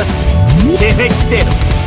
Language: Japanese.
がし、ケフェ